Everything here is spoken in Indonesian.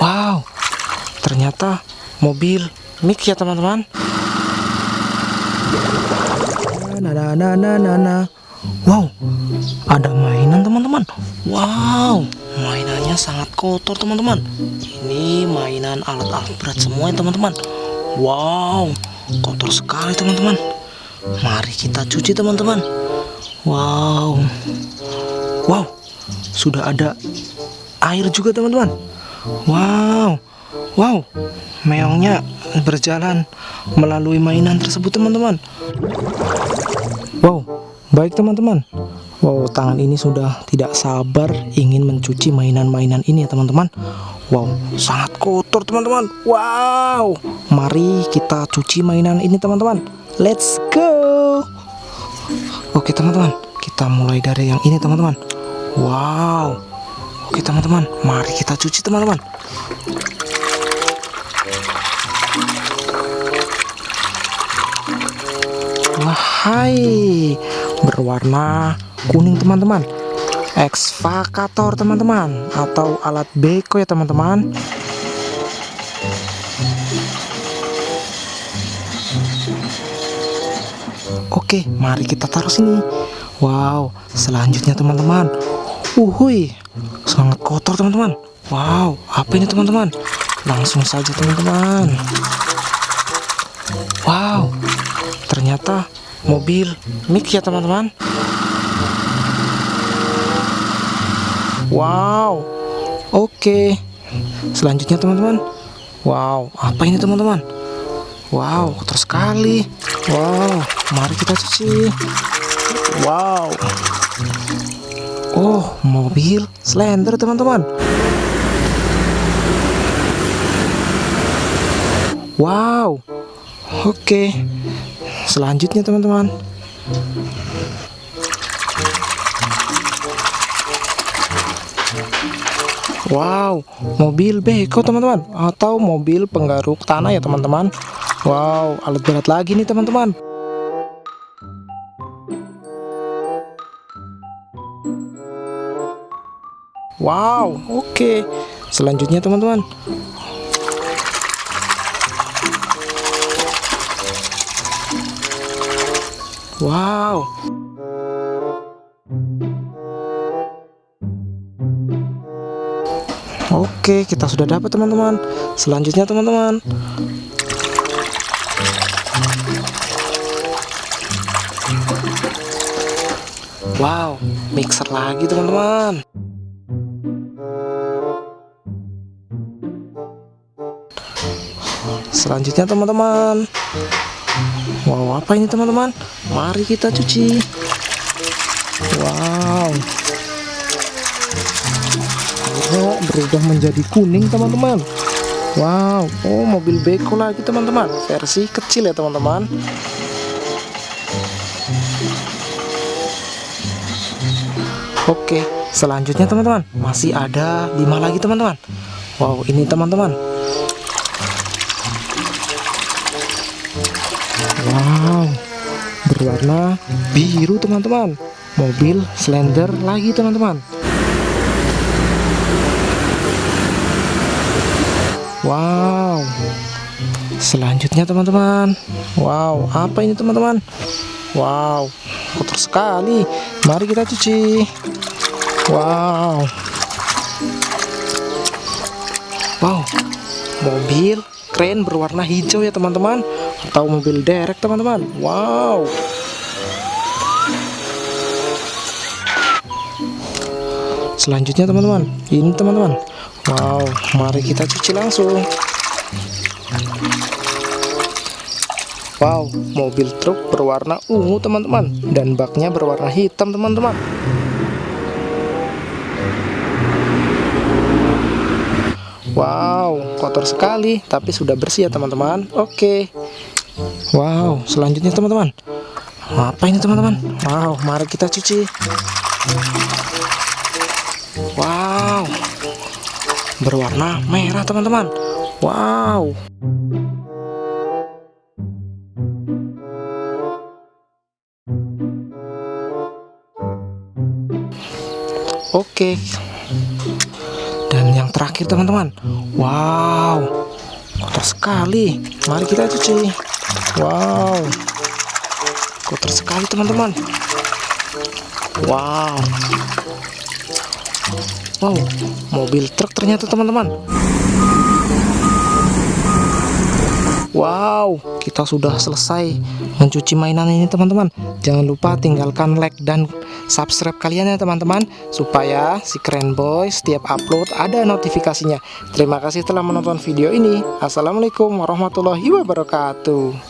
Wow, ternyata mobil mix ya teman-teman. Nah, nah, nah. Wow, ada mainan teman-teman. Wow, mainannya sangat kotor teman-teman. Ini mainan alat-alat berat semua ya teman-teman. Wow, kotor sekali teman-teman. Mari kita cuci teman-teman. Wow, wow, sudah ada air juga teman-teman. Wow, wow, meongnya berjalan melalui mainan tersebut teman-teman. Wow, baik teman-teman. Wow, tangan ini sudah tidak sabar ingin mencuci mainan-mainan ini ya teman-teman. Wow, sangat kotor teman-teman. Wow, mari kita cuci mainan ini teman-teman. Let's go. Oke teman-teman, kita mulai dari yang ini teman-teman. Wow. Oke teman-teman, mari kita cuci teman-teman. Wahai, berwarna kuning teman-teman. Ekskavator teman-teman atau alat beko ya teman-teman. Oke, mari kita taruh sini. Wow, selanjutnya teman-teman. Uhui, sangat kotor teman-teman. Wow, apa ini teman-teman? Langsung saja teman-teman. Wow, ternyata mobil mix ya teman-teman. Wow, oke. Selanjutnya teman-teman. Wow, apa ini teman-teman? Wow, kotor sekali. Wow, mari kita cuci. Wow. Oh, mobil Slender teman-teman. Wow. Oke. Selanjutnya teman-teman. Wow, mobil beko teman-teman atau mobil penggaruk tanah ya teman-teman. Wow, alat berat lagi nih teman-teman. Wow, oke. Selanjutnya teman-teman. Wow. Oke, kita sudah dapat teman-teman. Selanjutnya teman-teman. Wow, mixer lagi teman-teman. Selanjutnya teman-teman. Wow, apa ini teman-teman? Mari kita cuci. Wow. Oh, berubah menjadi kuning teman-teman. Wow, oh mobil beko lagi teman-teman. Versi kecil ya teman-teman. Oke, selanjutnya teman-teman masih ada lima lagi teman-teman. Wow, ini teman-teman. Wow, berwarna biru teman-teman. Mobil Slender lagi teman-teman. Wow. Selanjutnya teman-teman. Wow, apa ini teman-teman? Wow, kotor sekali. Mari kita cuci. Wow. Wow. Mobil keren berwarna hijau ya teman-teman atau mobil derek teman-teman. Wow. Selanjutnya teman-teman, ini teman-teman. Wow, mari kita cuci langsung. Wow, mobil truk berwarna ungu teman-teman dan baknya berwarna hitam teman-teman. Wow, kotor sekali tapi sudah bersih ya teman-teman. Oke. Wow, selanjutnya teman-teman. Apa ini teman-teman? Wow, mari kita cuci. Wow. Berwarna merah teman-teman. Wow. Oke. Yang yang terakhir teman-teman. Wow. Kotor sekali. Mari kita cuci. Wow. Kotor sekali teman-teman. Wow. Wow. Mobil truk ternyata teman-teman Wow, kita sudah selesai mencuci mainan ini teman-teman. Jangan lupa tinggalkan like dan subscribe kalian ya teman-teman supaya si keren boy setiap upload ada notifikasinya. Terima kasih telah menonton video ini. Assalamualaikum warahmatullahi wabarakatuh.